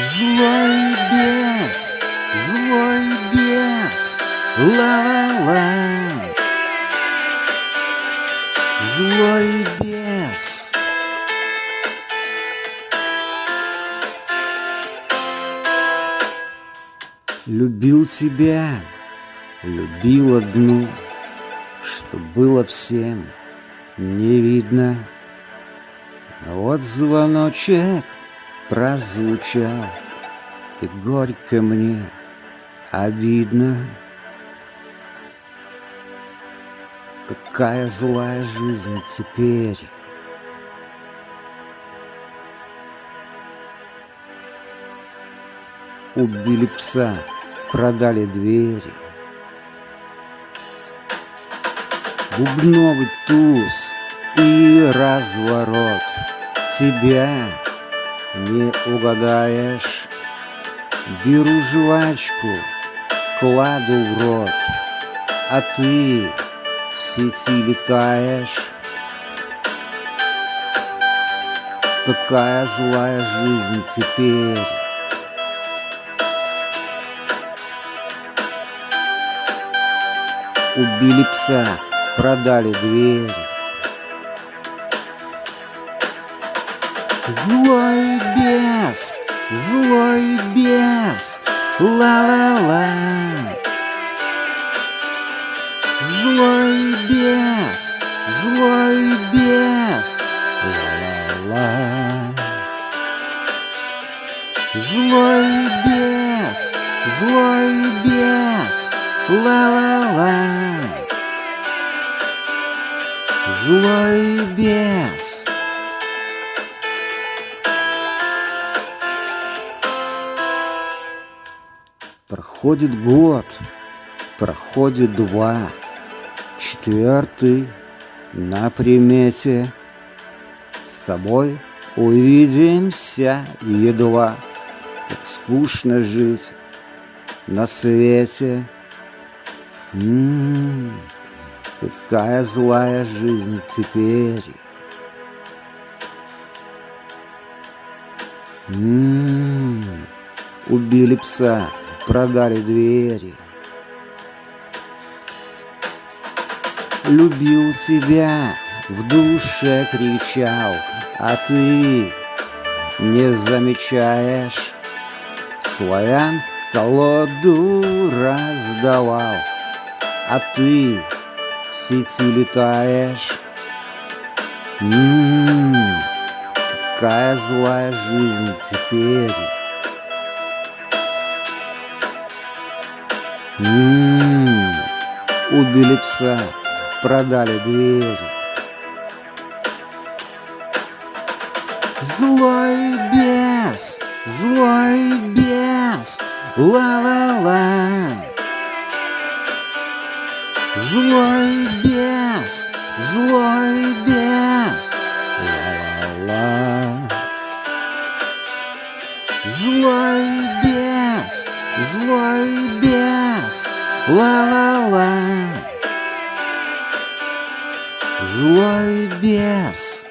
Злой бес, злой бес, ла-ла-ла. Злой бес. Любил тебя, любил одну, Что было всем не видно. Но вот звоночек прозвучал, И горько мне обидно. Какая злая жизнь теперь. Убили пса, продали двери. Бубновый туз и разворот Тебя не угадаешь. Беру жвачку, кладу в рот А ты в сети летаешь. Какая злая жизнь теперь. Убили пса, продали двери. Злой бес, злой бес, ла-ла-ла. Злой бес, злой бес, ла-ла-ла. Злой бес, злой бес, ла-ла-ла. Злой бес. Проходит год, проходит два, четвертый на примете. С тобой увидимся едва, как скучно жить на свете. М-м-м. Какая злая жизнь теперь. М -м -м. Убили пса, продали двери. Любил тебя, в душе кричал, а ты не замечаешь. Славян колоду раздавал, а ты сети летаешь. Ммм, какая злая жизнь теперь. Ммм, убили пса, продали двери. Злой бес, злой бес, ла-ла-ла. Злой бес, злой бес, ла-ла-ла. Злой бес, злой бес, ла-ла-ла. Злой бес.